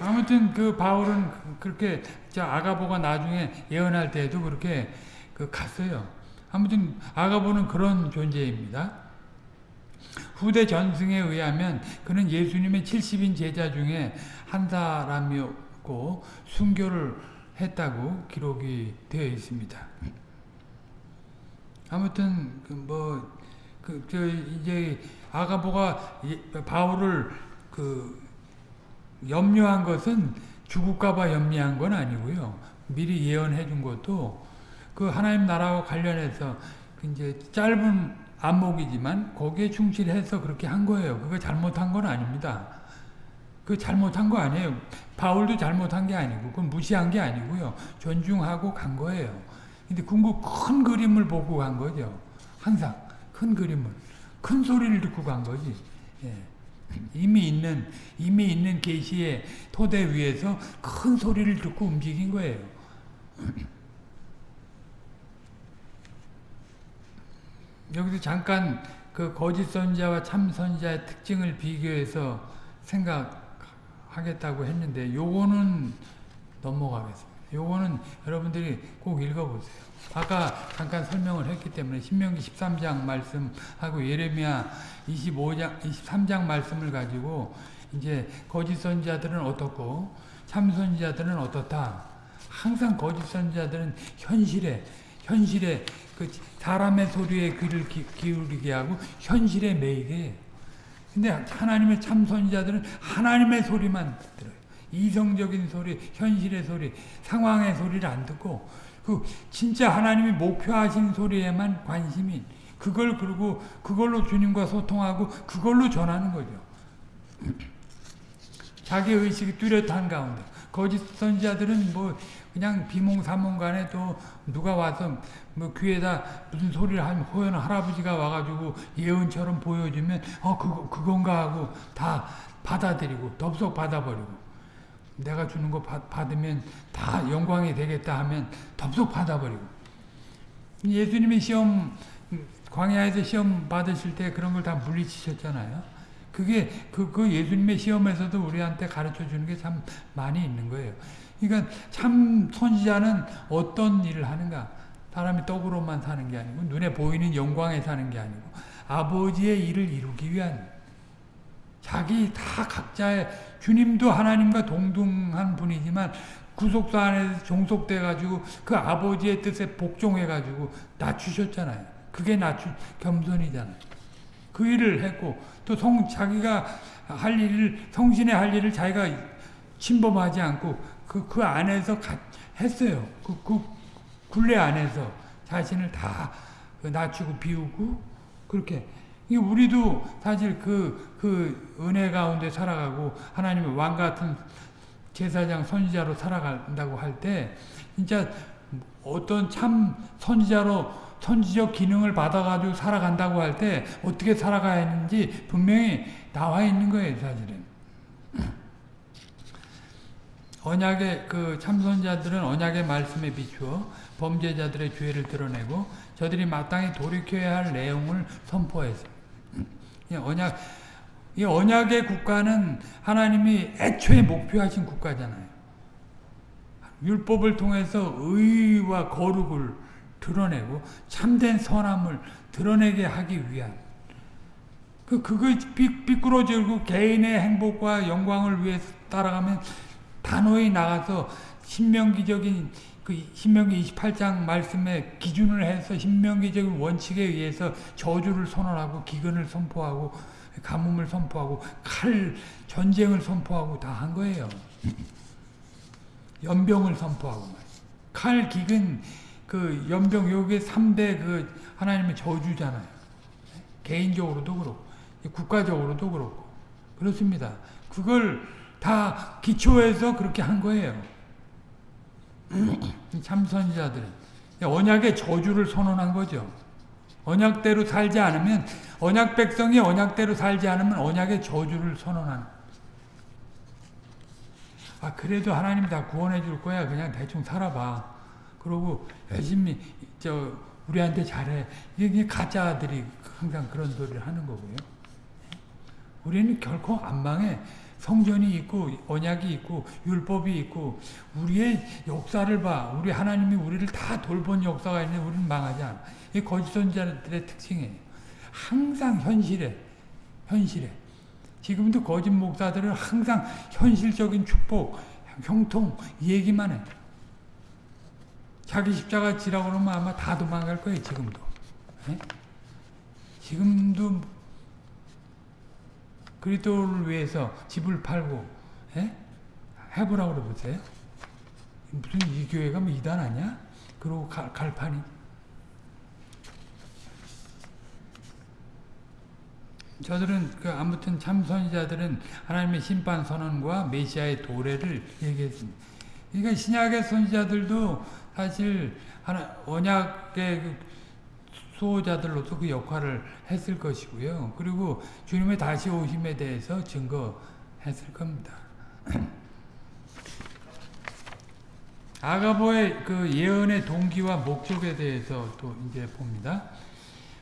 아무튼 그 바울은 그렇게 아가보가 나중에 예언할 때도 그렇게 그 갔어요. 아무튼 아가보는 그런 존재입니다. 후대 전승에 의하면 그는 예수님의 70인 제자 중에 한 사람이었고 순교를 했다고 기록이 되어 있습니다. 아무튼 그뭐그 저 이제 아가보가 바울을 그 염려한 것은 죽을까봐 염려한 건 아니고요. 미리 예언해 준 것도 그 하나님 나라와 관련해서 그 이제 짧은 안목이지만 거기에 충실해서 그렇게 한 거예요. 그거 잘못한 건 아닙니다. 그 잘못한 거 아니에요. 바울도 잘못한 게 아니고 그건 무시한 게 아니고요. 존중하고 간 거예요. 근데 궁극 큰 그림을 보고 간 거죠. 항상 큰 그림을 큰 소리를 듣고 간 거지. 예. 이미 있는 이미 있는 계시의 토대 위에서 큰 소리를 듣고 움직인 거예요. 여기서 잠깐 그 거짓 선자와 참 선자의 특징을 비교해서 생각하겠다고 했는데 요거는 넘어가겠습니다. 요거는 여러분들이 꼭 읽어보세요. 아까 잠깐 설명을 했기 때문에 신명기 13장 말씀하고 예레미야 25장 23장 말씀을 가지고 이제 거짓 선자들은 어떻고 참 선자들은 어떻다. 항상 거짓 선자들은 현실에 현실에 그 사람의 소리에 귀를 기, 기울이게 하고 현실에 매이게. 근데 하나님의 참 선자들은 하나님의 소리만 들어요. 이성적인 소리, 현실의 소리, 상황의 소리를 안 듣고 그 진짜 하나님이 목표하신 소리에만 관심이 그걸 그리고 그걸로 주님과 소통하고 그걸로 전하는 거죠. 자기 의식이 뚜렷한 가운데 거짓 선지자들은 뭐 그냥 비몽사몽간에 또 누가 와서 뭐 귀에다 무슨 소리를 하면 호연 할아버지가 와가지고 예언처럼 보여주면 어 그거 그건가 하고 다 받아들이고 덥석 받아버리고 내가 주는 거 받, 받으면 다 영광이 되겠다 하면 덥석 받아버리고 예수님이 시험 광야에서 시험 받으실 때 그런 걸 다 물리치셨잖아요. 그게 그, 그 예수님의 시험에서도 우리한테 가르쳐 주는 게 참 많이 있는 거예요. 그러니까 참 선지자는 어떤 일을 하는가? 사람이 떡으로만 사는 게 아니고 눈에 보이는 영광에 사는 게 아니고 아버지의 일을 이루기 위한 자기 다 각자의 주님도 하나님과 동등한 분이지만 구속사 안에서 종속돼 가지고 그 아버지의 뜻에 복종해 가지고 낮추셨잖아요. 그게 낮추 겸손이잖아요. 그 일을 했고 또 성 자기가 할 일을 성신의 할 일을 자기가 침범하지 않고 그, 그 안에서 가, 했어요. 그, 그 굴레 안에서 자신을 다그 낮추고 비우고 그렇게 우리도 사실 그, 그 은혜 가운데 살아가고 하나님의 왕 같은 제사장 선지자로 살아간다고 할 때 진짜 어떤 참 선지자로 선지적 기능을 받아가지고 살아간다고 할 때 어떻게 살아가야 하는지 분명히 나와 있는 거예요 사실은. 언약의 그 참선자들은 언약의 말씀에 비추어 범죄자들의 죄를 드러내고 저들이 마땅히 돌이켜야 할 내용을 선포했어요. 언약, 이 언약의 국가는 하나님이 애초에 목표하신 국가잖아요. 율법을 통해서 의와 거룩을 드러내고 참된 선함을 드러내게 하기 위한 그 그거 삐꾸러지고 개인의 행복과 영광을 위해 따라가면 단호히 나가서 신명기적인 그 신명기 28장 말씀에 기준을 해서 신명기적인 원칙에 의해서 저주를 선언하고 기근을 선포하고 가뭄을 선포하고 칼 전쟁을 선포하고 다 한 거예요. 연병을 선포하고 칼 기근 그 연병 요게 3대 그 하나님의 저주잖아요. 개인적으로도 그렇고 국가적으로도 그렇고 그렇습니다. 그걸 다 기초해서 그렇게 한 거예요. 참선자들 언약의 저주를 선언한 거죠. 언약대로 살지 않으면 언약 백성이 언약대로 살지 않으면 언약의 저주를 선언하는 아 그래도 하나님이 다 구원해 줄 거야. 그냥 대충 살아봐. 그러고 열심히 저 우리한테 잘해. 이게 가짜들이 항상 그런 소리를 하는 거고요. 우리는 결코 안 망해 성전이 있고 언약이 있고 율법이 있고 우리의 역사를 봐. 우리 하나님이 우리를 다 돌본 역사가 있는데 우리는 망하지 않아. 이 거짓 선자들의 특징이에요. 항상 현실에 현실에 지금도 거짓 목사들은 항상 현실적인 축복, 형통 얘기만 해. 자기 십자가 지라고 그러면 아마 다 도망갈 거예요. 지금도. 네? 지금도 그리스도를 위해서 집을 팔고 예? 해보라고 그러보세요. 무슨 이 교회가 뭐 이단 아니야? 그러고 갈, 갈 판이. 저들은 그 아무튼 참 선지자들은 하나님의 심판 선언과 메시아의 도래를 얘기했습니다. 그러니까 신약의 선지자들도 사실 하나 언약의 그 수호자들로서 그 역할을 했을 것이고요. 그리고 주님의 다시 오심에 대해서 증거했을 겁니다. 아가보의 그 예언의 동기와 목적에 대해서 또 이제 봅니다.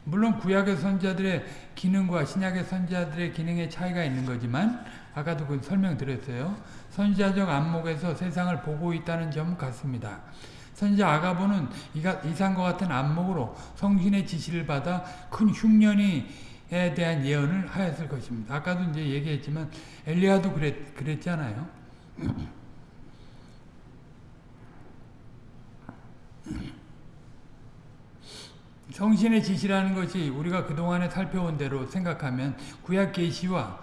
물론 구약의 선지자들의 기능과 신약의 선지자들의 기능의 차이가 있는 거지만 아까도 그 설명드렸어요. 선지자적 안목에서 세상을 보고 있다는 점 같습니다. 선지자 아가보는 이상과 같은 안목으로 성신의 지시를 받아 큰 흉년이 에 대한 예언을 하였을 것입니다. 아까도 이제 얘기했지만 엘리야도 그랬, 그랬잖아요. 성신의 지시라는 것이 우리가 그동안에 살펴온 대로 생각하면 구약 계시와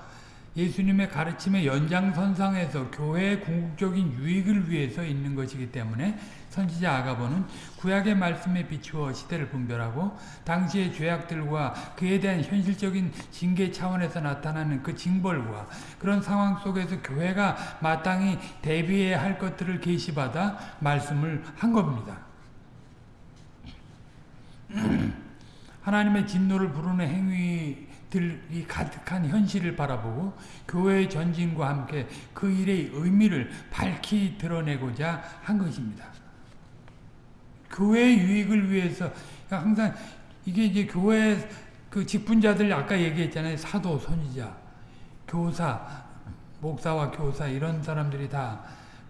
예수님의 가르침의 연장선상에서 교회의 궁극적인 유익을 위해서 있는 것이기 때문에 선지자 아가보는 구약의 말씀에 비추어 시대를 분별하고 당시의 죄악들과 그에 대한 현실적인 징계 차원에서 나타나는 그 징벌과 그런 상황 속에서 교회가 마땅히 대비해야 할 것들을 계시받아 말씀을 한 겁니다. 하나님의 진노를 부르는 행위들이 가득한 현실을 바라보고 교회의 전진과 함께 그 일의 의미를 밝히 드러내고자 한 것입니다. 교회의 유익을 위해서 항상 이게 이제 교회 그 직분자들 아까 얘기했잖아요. 사도, 선지자, 교사, 목사와 교사 이런 사람들이 다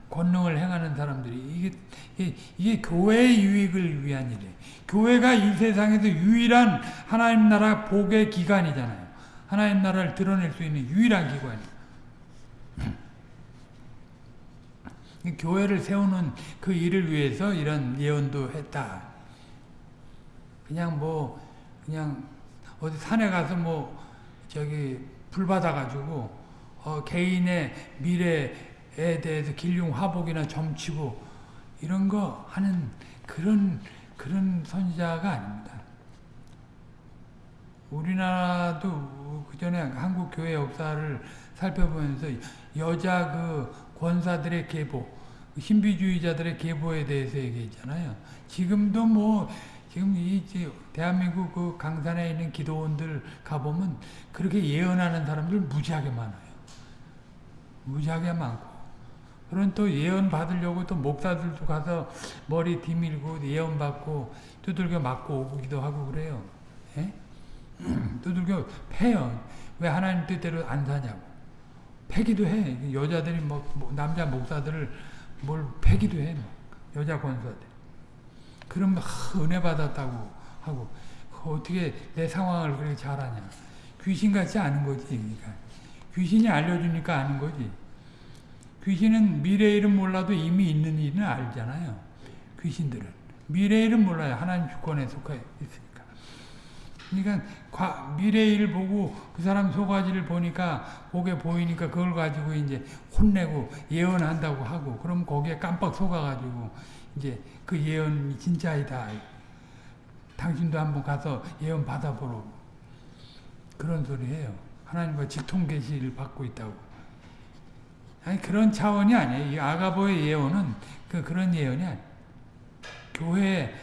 권능을 행하는 사람들이 이게, 이게, 이게 교회의 유익을 위한 일이에요. 교회가 이 세상에서 유일한 하나님 나라 복의 기관이잖아요. 하나님 나라를 드러낼 수 있는 유일한 기관이에요. 교회를 세우는 그 일을 위해서 이런 예언도 했다. 그냥 뭐 그냥 어디 산에 가서 뭐 저기 불 받아가지고 어 개인의 미래에 대해서 길흉 화복이나 점치고 이런 거 하는 그런 그런 선지자가 아닙니다. 우리나라도 그 전에 한국 교회 역사를 살펴보면서 여자 그 권사들의 계보, 신비주의자들의 계보에 대해서 얘기했잖아요. 지금도 뭐 지금 이 대한민국 그 강산에 있는 기도원들 가보면 그렇게 예언하는 사람들 무지하게 많아요. 무지하게 많고. 그런 또 예언 받으려고 또 목사들도 가서 머리 뒤밀고 예언 받고 두들겨 맞고 오기도 하고 그래요. 예? 두들겨 패요. 왜 하나님 뜻대로 안 사냐고. 패기도 해. 여자들이 뭐, 뭐 남자 목사들을 뭘 패기도 해. 여자 권사들. 그럼 은혜 받았다고 하고 어떻게 내 상황을 그렇게 잘하냐. 귀신같이 아는 거지. 그러니까. 귀신이 알려주니까 아는 거지. 귀신은 미래 일은 몰라도 이미 있는 일은 알잖아요. 귀신들은. 미래 일은 몰라요. 하나님 주권에 속해 있으니까. 그러니까 과, 미래 일 보고 그 사람 소가지를 보니까 보게 보이니까 그걸 가지고 이제 혼내고 예언한다고 하고 그럼 거기에 깜빡 속아가지고 이제 그 예언이 진짜이다. 당신도 한번 가서 예언 받아보라고. 그런 소리예요. 하나님과 직통 계시를 받고 있다고. 아니 그런 차원이 아니에요. 이 아가보의 예언은 그 그런 예언이 아니에요. 교회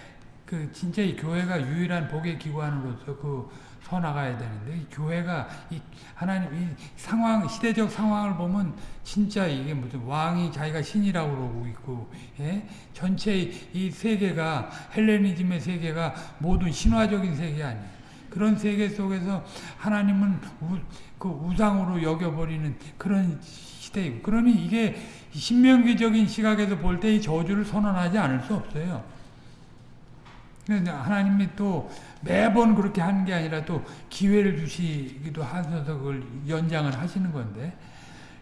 그 진짜 이 교회가 유일한 복의 기관으로서 그 서 나가야 되는데 이 교회가 이 하나님 이 상황 시대적 상황을 보면 진짜 이게 무슨 왕이 자기가 신이라고 그러고 있고 예? 전체 이 세계가 헬레니즘의 세계가 모든 신화적인 세계 아니에요. 그런 세계 속에서 하나님은 우, 그 우상으로 여겨버리는 그런 시대이고 그러니 이게 신명기적인 시각에서 볼 때 이 저주를 선언하지 않을 수 없어요. 하나님이 또 매번 그렇게 하는 게 아니라 또 기회를 주시기도 하셔서 그걸 연장을 하시는 건데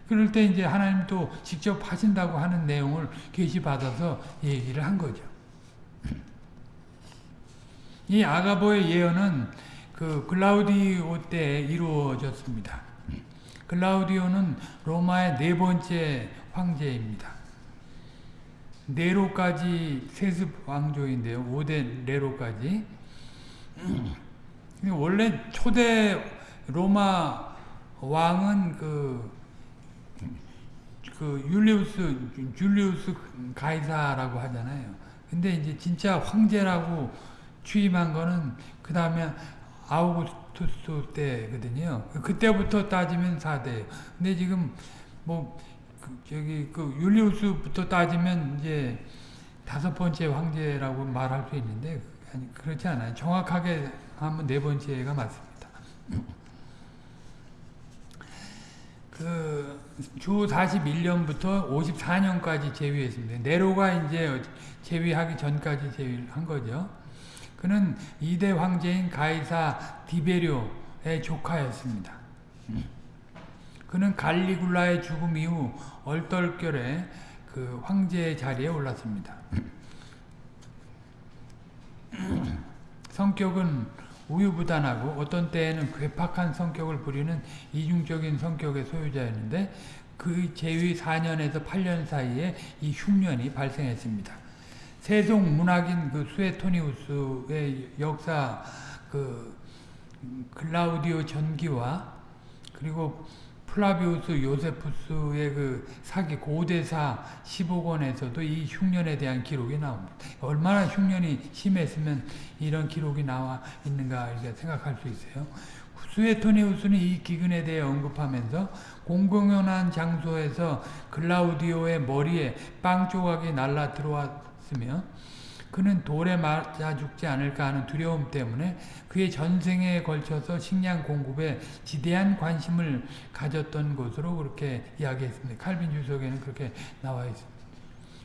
그럴 때 이제 하나님 또 직접 하신다고 하는 내용을 계시받아서 얘기를 한 거죠. 이 아가보의 예언은 그 글라우디오 때 이루어졌습니다. 글라우디오는 로마의 네 번째 황제입니다. 네로까지 세습 왕조인데요. 5대 네로까지. 원래 초대 로마 왕은 그, 그 율리우스, 줄리우스 가이사라고 하잖아요. 근데 이제 진짜 황제라고 취임한 거는 그 다음에 아우구스투스 때거든요. 그때부터 따지면 4대. 근데 지금 뭐그 저기 그 율리우스부터 따지면 이제 다섯 번째 황제라고 말할 수 있는데 아니 그렇지 않아요. 정확하게 하면 네 번째가 맞습니다. 그 주 41년부터 54년까지 재위했습니다. 네로가 이제 재위하기 전까지 재위한 거죠. 그는 2대 황제인 가이사 디베료의 조카였습니다. 그는 갈리굴라의 죽음 이후 얼떨결에 그 황제의 자리에 올랐습니다. 성격은 우유부단하고 어떤 때에는 괴팍한 성격을 부리는 이중적인 성격의 소유자였는데 그 재위 4년에서 8년 사이에 이 흉년이 발생했습니다. 세속 문학인 그 수에토니우스의 역사 그 글라우디오 전기와 그리고 플라비우스 요세푸스의 그 사기 고대사 15권에서도 이 흉년에 대한 기록이 나옵니다. 얼마나 흉년이 심했으면 이런 기록이 나와 있는가 이렇게 생각할 수 있어요. 수에토니우스는 이 기근에 대해 언급하면서 공공연한 장소에서 글라우디오의 머리에 빵 조각이 날라 들어왔으며 그는 돌에 맞아 죽지 않을까 하는 두려움 때문에 그의 전생에 걸쳐서 식량 공급에 지대한 관심을 가졌던 것으로 그렇게 이야기했습니다. 칼빈 주석에는 그렇게 나와 있습니다.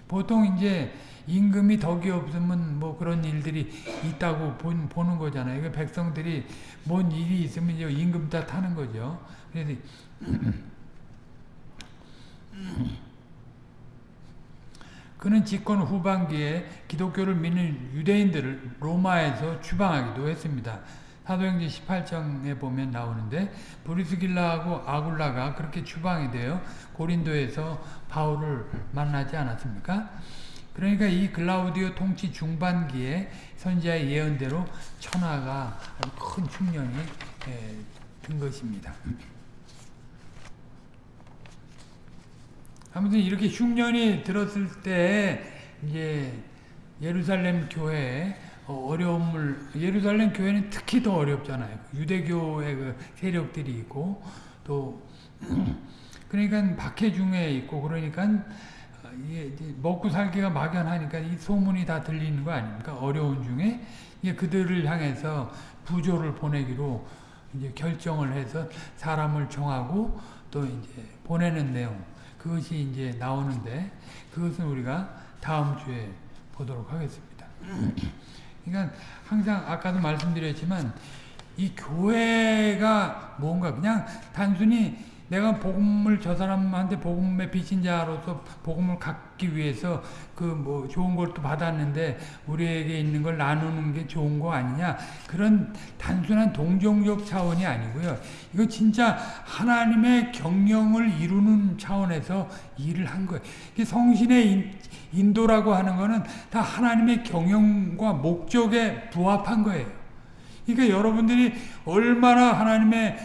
보통 이제 임금이 덕이 없으면 뭐 그런 일들이 있다고 본, 보는 거잖아요. 그 백성들이 뭔 일이 있으면 이제 임금 탓하는 거죠. 그래서 그는 집권 후반기에 기독교를 믿는 유대인들을 로마에서 추방하기도 했습니다. 사도행전 18장에 보면 나오는데 브리스길라하고 아굴라가 그렇게 추방이 되어 고린도에서 바울을 만나지 않았습니까? 그러니까 이 글라우디오 통치 중반기에 선지자의 예언대로 천하가 큰 흉년이 든 것입니다. 아무튼 이렇게 흉년이 들었을 때 이제 예루살렘 교회에 어려움을 예루살렘 교회는 특히 더 어렵잖아요. 유대교의 그 세력들이 있고 또 그러니까 박해 중에 있고 그러니까 먹고 살기가 막연하니까 이 소문이 다 들리는 거 아닙니까? 어려운 중에 이게 그들을 향해서 부조를 보내기로 이제 결정을 해서 사람을 정하고 또 이제 보내는 내용. 그것이 이제 나오는데 그것은 우리가 다음 주에 보도록 하겠습니다. 그러니까 항상 아까도 말씀드렸지만 이 교회가 뭔가 그냥 단순히 내가 복음을 저 사람한테 복음의 빚인 자로서 복음을 갖기 위해서 그 뭐 좋은 걸 또 받았는데 우리에게 있는 걸 나누는 게 좋은 거 아니냐 그런 단순한 동정적 차원이 아니고요. 이거 진짜 하나님의 경영을 이루는 차원에서 일을 한 거예요. 성신의 인도라고 하는 거는 다 하나님의 경영과 목적에 부합한 거예요. 그러니까 여러분들이 얼마나 하나님의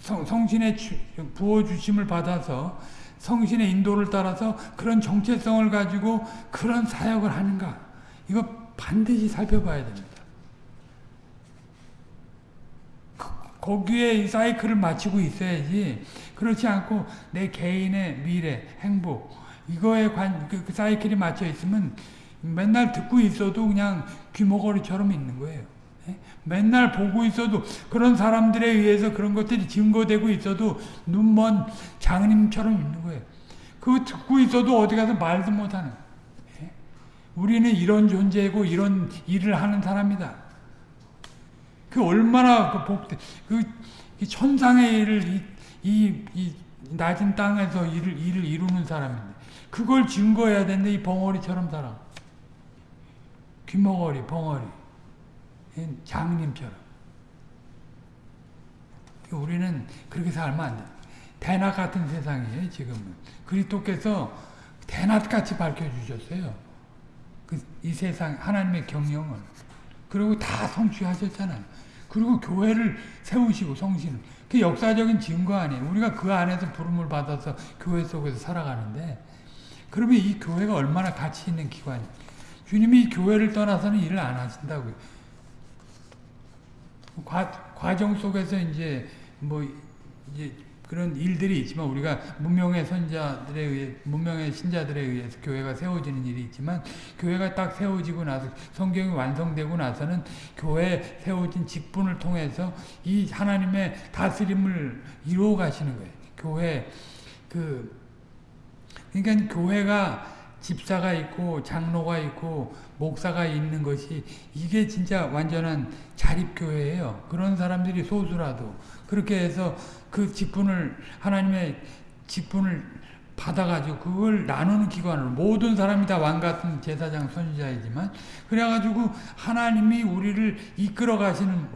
성, 성신의 부어주심을 받아서 성신의 인도를 따라서 그런 정체성을 가지고 그런 사역을 하는가 이거 반드시 살펴봐야 됩니다. 그, 거기에 이 사이클을 마치고 있어야지 그렇지 않고 내 개인의 미래, 행복 이거에 관, 그, 그 사이클이 맞춰 있으면 맨날 듣고 있어도 그냥 귀머거리처럼 있는 거예요. 예? 맨날 보고 있어도 그런 사람들에 의해서 그런 것들이 증거되고 있어도 눈먼 장님처럼 있는 거예요. 그거 듣고 있어도 어디 가서 말도 못하는 예? 우리는 이런 존재고 이런 일을 하는 사람이다. 그 얼마나 그 복대 그 천상의 일을 이, 이, 이 낮은 땅에서 일을 일을 이루는 사람인데 그걸 증거해야 되는데 이 벙어리처럼 살아. 귀머거리, 벙어리. 장님처럼. 우리는 그렇게 살면 안 돼. 대낮 같은 세상이에요, 지금은. 그리스도께서 대낮같이 밝혀주셨어요. 그, 이 세상, 하나님의 경영을. 그리고 다 성취하셨잖아요. 그리고 교회를 세우시고 성신을. 그 역사적인 증거 아니에요. 우리가 그 안에서 부름을 받아서 교회 속에서 살아가는데 그러면 이 교회가 얼마나 가치 있는 기관이에요. 주님이 이 교회를 떠나서는 일을 안 하신다고요. 과, 과정 속에서 이제 뭐 이제 그런 일들이 있지만 우리가 문명의 선자들에 의해 문명의 신자들에 의해서 교회가 세워지는 일이 있지만 교회가 딱 세워지고 나서 성경이 완성되고 나서는 교회 세워진 직분을 통해서 이 하나님의 다스림을 이루어 가시는 거예요. 교회 그 그러니까 교회가 집사가 있고 장로가 있고 목사가 있는 것이 이게 진짜 완전한 자립교회예요. 그런 사람들이 소수라도. 그렇게 해서 그 직분을 하나님의 직분을 받아가지고 그걸 나누는 기관으로 모든 사람이 다 왕같은 제사장 선지자이지만 그래가지고 하나님이 우리를 이끌어 가시는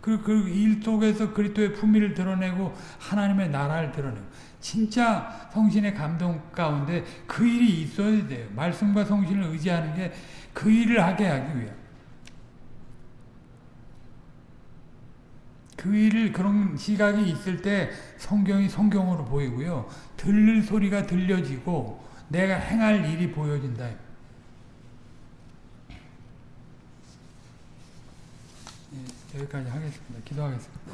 그, 그 일 속에서 그리스도의 품위를 드러내고 하나님의 나라를 드러내고 진짜 성신의 감동 가운데 그 일이 있어야 돼요. 말씀과 성신을 의지하는 게 그 일을 하게 하기 위해. 그 일을 그런 시각이 있을 때 성경이 성경으로 보이고요. 들릴 소리가 들려지고 내가 행할 일이 보여진다. 예, 여기까지 하겠습니다. 기도하겠습니다.